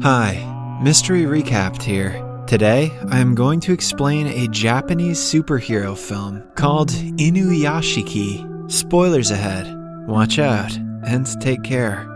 Hi, Mystery Recapped here. Today, I am going to explain a Japanese superhero film called Inuyashiki. Spoilers ahead. Watch out and take care.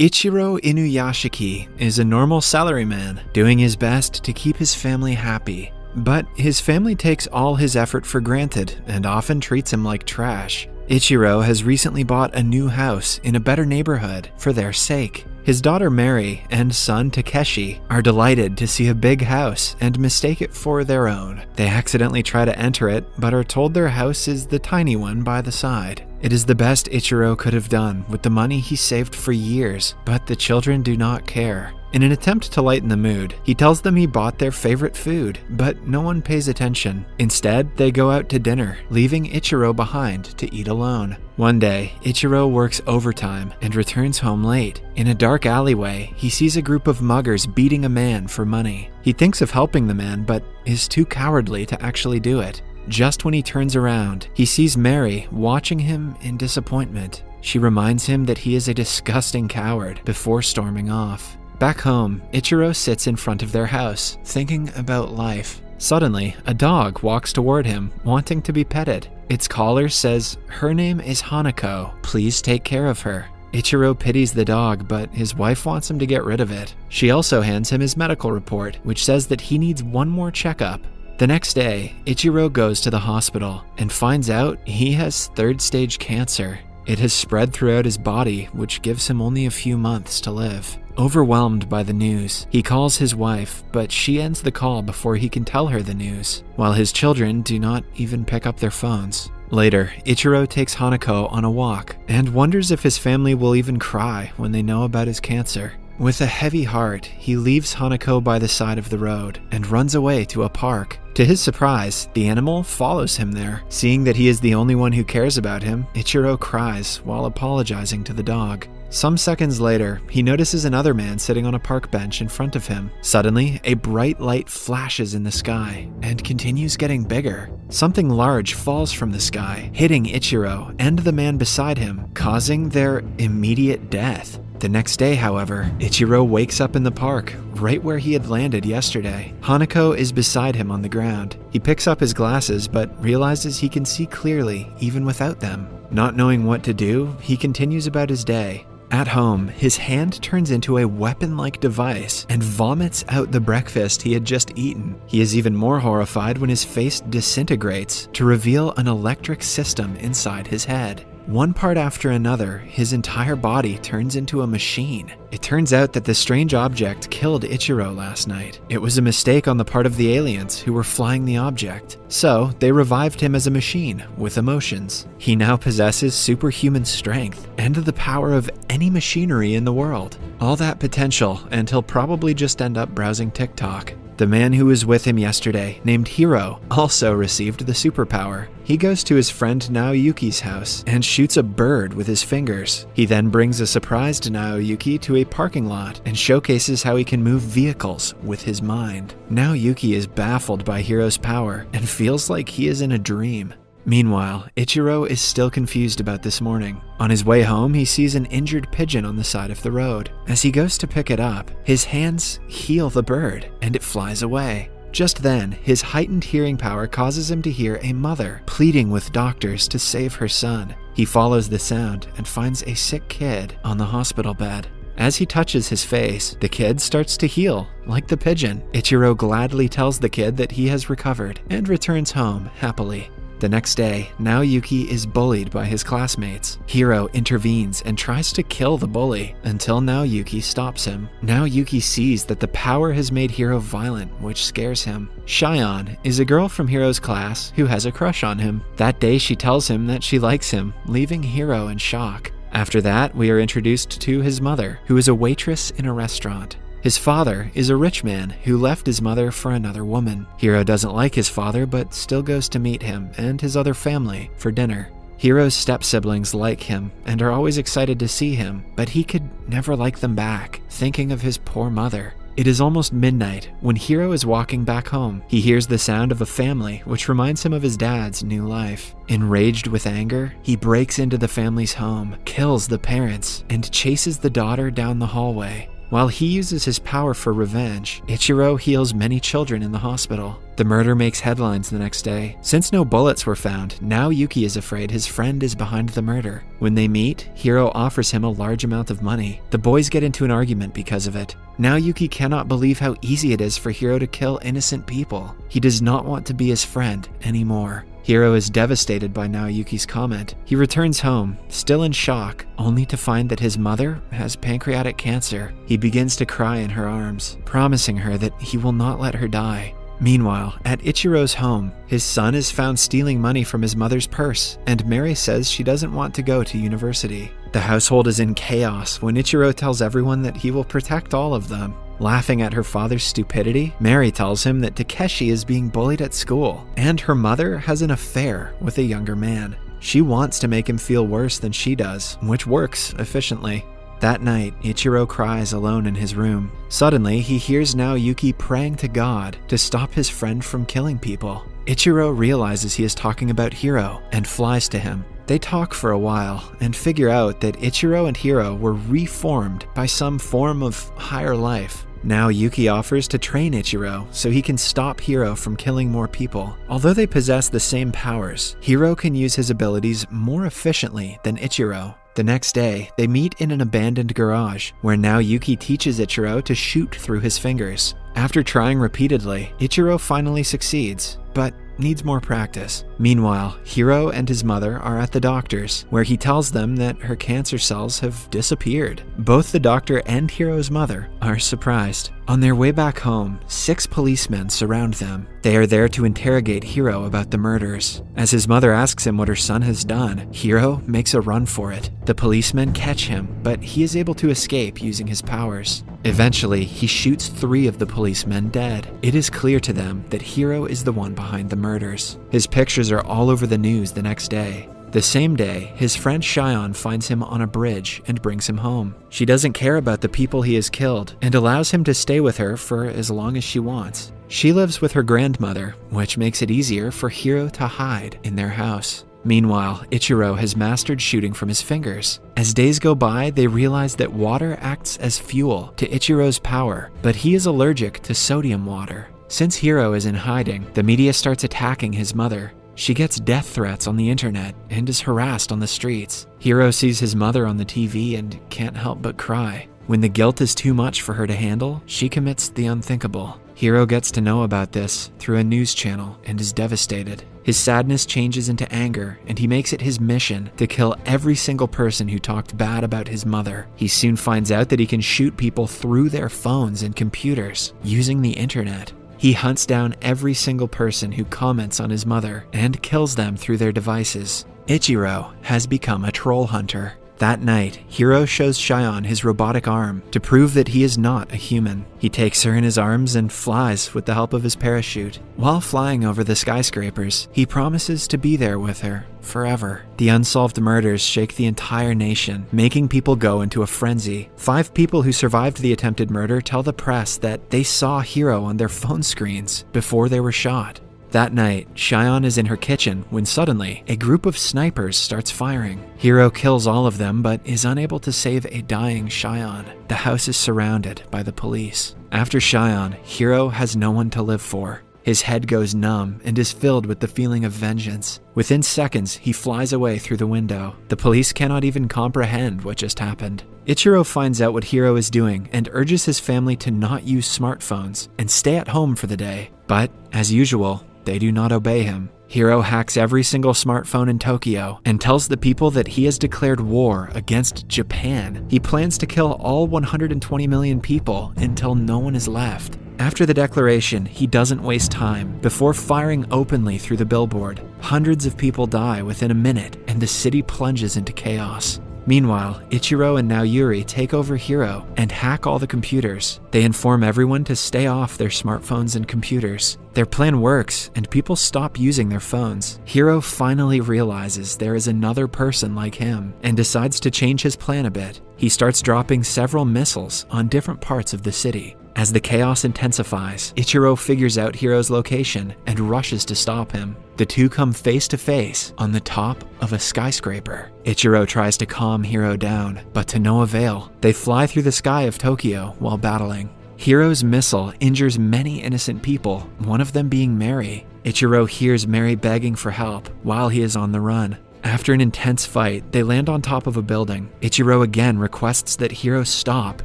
Ichiro Inuyashiki is a normal salaryman doing his best to keep his family happy. But his family takes all his effort for granted and often treats him like trash. Ichiro has recently bought a new house in a better neighborhood for their sake. His daughter Mary and son Takeshi are delighted to see a big house and mistake it for their own. They accidentally try to enter it, but are told their house is the tiny one by the side. It is the best Ichiro could have done with the money he saved for years, but the children do not care. In an attempt to lighten the mood, he tells them he bought their favorite food, but no one pays attention. Instead, they go out to dinner, leaving Ichiro behind to eat alone. One day, Ichiro works overtime and returns home late. In a dark alleyway, he sees a group of muggers beating a man for money. He thinks of helping the man, but is too cowardly to actually do it. Just when he turns around, he sees Mary watching him in disappointment. She reminds him that he is a disgusting coward before storming off. Back home, Ichiro sits in front of their house, thinking about life. Suddenly, a dog walks toward him, wanting to be petted. Its collar says, Her name is Hanako. Please take care of her. Ichiro pities the dog, but his wife wants him to get rid of it. She also hands him his medical report, which says that he needs one more checkup. The next day, Ichiro goes to the hospital and finds out he has third stage cancer. It has spread throughout his body, which gives him only a few months to live. Overwhelmed by the news, he calls his wife, but she ends the call before he can tell her the news, while his children do not even pick up their phones. Later, Ichiro takes Hanako on a walk and wonders if his family will even cry when they know about his cancer. With a heavy heart, he leaves Hanako by the side of the road and runs away to a park. To his surprise, the animal follows him there. Seeing that he is the only one who cares about him, Ichiro cries while apologizing to the dog. Some seconds later, he notices another man sitting on a park bench in front of him. Suddenly, a bright light flashes in the sky and continues getting bigger. Something large falls from the sky, hitting Ichiro and the man beside him, causing their immediate death. The next day, however, Ichiro wakes up in the park, right where he had landed yesterday. Hanako is beside him on the ground. He picks up his glasses, but realizes he can see clearly even without them. Not knowing what to do, he continues about his day. At home, his hand turns into a weapon like device and vomits out the breakfast he had just eaten. He is even more horrified when his face disintegrates to reveal an electric system inside his head. One part after another, his entire body turns into a machine. It turns out that the strange object killed Ichiro last night. It was a mistake on the part of the aliens who were flying the object. So, they revived him as a machine with emotions. He now possesses superhuman strength and the power of any machinery in the world. All that potential, and he'll probably just end up browsing TikTok. The man who was with him yesterday, named Hiro, also received the superpower. He goes to his friend Naoyuki's house and shoots a bird with his fingers. He then brings a surprised Naoyuki to a parking lot and showcases how he can move vehicles with his mind. Naoyuki is baffled by Hiro's power and feels like he is in a dream. Meanwhile, Ichiro is still confused about this morning. On his way home, he sees an injured pigeon on the side of the road. As he goes to pick it up, his hands heal the bird and it flies away. Just then, his heightened hearing power causes him to hear a mother pleading with doctors to save her son. He follows the sound and finds a sick kid on the hospital bed. As he touches his face, the kid starts to heal, like the pigeon. Ichiro gladly tells the kid that he has recovered and returns home happily. The next day, Naoyuki is bullied by his classmates. Hiro intervenes and tries to kill the bully until Naoyuki stops him. Naoyuki sees that the power has made Hiro violent, which scares him. Shion is a girl from Hiro's class who has a crush on him. That day, she tells him that she likes him, leaving Hiro in shock. After that, we are introduced to his mother, who is a waitress in a restaurant. His father is a rich man who left his mother for another woman. Hiro doesn't like his father, but still goes to meet him and his other family for dinner. Hiro's step siblings like him and are always excited to see him, but he could never like them back, thinking of his poor mother. It is almost midnight when Hiro is walking back home. He hears the sound of a family, which reminds him of his dad's new life. Enraged with anger, he breaks into the family's home, kills the parents, and chases the daughter down the hallway. While he uses his power for revenge, Ichiro heals many children in the hospital. The murder makes headlines the next day. Since no bullets were found, Naoyuki is afraid his friend is behind the murder. When they meet, Hiro offers him a large amount of money. The boys get into an argument because of it. Naoyuki cannot believe how easy it is for Hiro to kill innocent people. He does not want to be his friend anymore. Hiro is devastated by Naoyuki's comment. He returns home, still in shock, only to find that his mother has pancreatic cancer. He begins to cry in her arms, promising her that he will not let her die. Meanwhile, at Ichiro's home, his son is found stealing money from his mother's purse, and Mary says she doesn't want to go to university. The household is in chaos when Ichiro tells everyone that he will protect all of them. Laughing at her father's stupidity, Mary tells him that Takeshi is being bullied at school, and her mother has an affair with a younger man. She wants to make him feel worse than she does, which works efficiently. That night, Ichiro cries alone in his room. Suddenly, he hears Naoyuki praying to God to stop his friend from killing people. Ichiro realizes he is talking about Hiro and flies to him. They talk for a while and figure out that Ichiro and Hiro were reformed by some form of higher life. Naoyuki offers to train Ichiro so he can stop Hiro from killing more people. Although they possess the same powers, Hiro can use his abilities more efficiently than Ichiro. The next day, they meet in an abandoned garage, where Naoyuki teaches Ichiro to shoot through his fingers. After trying repeatedly, Ichiro finally succeeds, but needs more practice. Meanwhile, Hiro and his mother are at the doctor's, where he tells them that her cancer cells have disappeared. Both the doctor and Hiro's mother are surprised. On their way back home, six policemen surround them. They are there to interrogate Hiro about the murders. As his mother asks him what her son has done, Hiro makes a run for it. The policemen catch him, but he is able to escape using his powers. Eventually, he shoots three of the policemen dead. It is clear to them that Hiro is the one behind the murders. His pictures are all over the news the next day. The same day, his friend Shion finds him on a bridge and brings him home. She doesn't care about the people he has killed and allows him to stay with her for as long as she wants. She lives with her grandmother, which makes it easier for Hiro to hide in their house. Meanwhile, Ichiro has mastered shooting from his fingers. As days go by, they realize that water acts as fuel to Ichiro's power, but he is allergic to sodium water. Since Hiro is in hiding, the media starts attacking his mother. She gets death threats on the internet and is harassed on the streets. Hiro sees his mother on the TV and can't help but cry. When the guilt is too much for her to handle, she commits the unthinkable. Hiro gets to know about this through a news channel and is devastated. His sadness changes into anger, and he makes it his mission to kill every single person who talked bad about his mother. He soon finds out that he can shoot people through their phones and computers using the internet. He hunts down every single person who comments on his mother and kills them through their devices. Ichiro has become a troll hunter. That night, Hiro shows Shion his robotic arm to prove that he is not a human. He takes her in his arms and flies with the help of his parachute. While flying over the skyscrapers, he promises to be there with her forever. The unsolved murders shake the entire nation, making people go into a frenzy. Five people who survived the attempted murder tell the press that they saw Hiro on their phone screens before they were shot. That night, Shion is in her kitchen when suddenly a group of snipers starts firing. Hiro kills all of them but is unable to save a dying Shion. The house is surrounded by the police. After Shion, Hiro has no one to live for. His head goes numb and is filled with the feeling of vengeance. Within seconds, he flies away through the window. The police cannot even comprehend what just happened. Ichiro finds out what Hiro is doing and urges his family to not use smartphones and stay at home for the day. But, as usual, they do not obey him. Hiro hacks every single smartphone in Tokyo and tells the people that he has declared war against Japan. He plans to kill all 120 million people until no one is left. After the declaration, he doesn't waste time. Before firing openly through the billboard, hundreds of people die within a minute and the city plunges into chaos. Meanwhile, Ichiro and Naoyuki take over Hiro and hack all the computers. They inform everyone to stay off their smartphones and computers. Their plan works, and people stop using their phones. Hiro finally realizes there is another person like him and decides to change his plan a bit. He starts dropping several missiles on different parts of the city. As the chaos intensifies, Ichiro figures out Hiro's location and rushes to stop him. The two come face to face on the top of a skyscraper. Ichiro tries to calm Hiro down, but to no avail. They fly through the sky of Tokyo while battling. Hiro's missile injures many innocent people, one of them being Mary. Ichiro hears Mary begging for help while he is on the run. After an intense fight, they land on top of a building. Ichiro again requests that Hiro stop,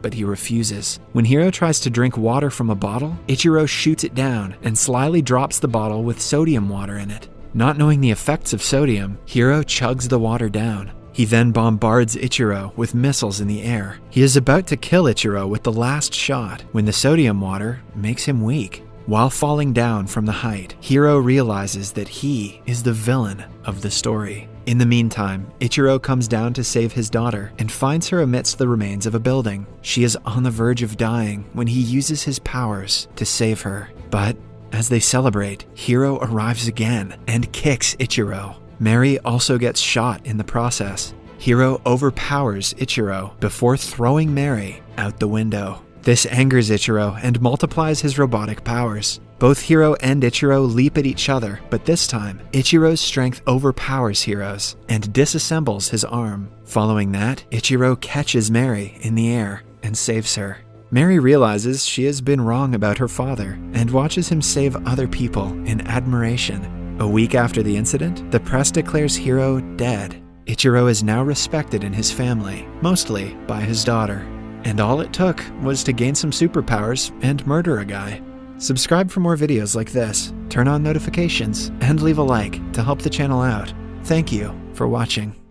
but he refuses. When Hiro tries to drink water from a bottle, Ichiro shoots it down and slyly drops the bottle with sodium water in it. Not knowing the effects of sodium, Hiro chugs the water down. He then bombards Ichiro with missiles in the air. He is about to kill Ichiro with the last shot when the sodium water makes him weak. While falling down from the height, Hiro realizes that he is the villain of the story. In the meantime, Ichiro comes down to save his daughter and finds her amidst the remains of a building. She is on the verge of dying when he uses his powers to save her. But as they celebrate, Hiro arrives again and kicks Ichiro. Mary also gets shot in the process. Hiro overpowers Ichiro before throwing Mary out the window. This angers Ichiro and multiplies his robotic powers. Both Hiro and Ichiro leap at each other, but this time, Ichiro's strength overpowers Hiro's and disassembles his arm. Following that, Ichiro catches Mary in the air and saves her. Mary realizes she has been wrong about her father and watches him save other people in admiration. A week after the incident, the press declares Hiro dead. Ichiro is now respected in his family, mostly by his daughter. And all it took was to gain some superpowers and murder a guy. Subscribe for more videos like this, turn on notifications, and leave a like to help the channel out. Thank you for watching.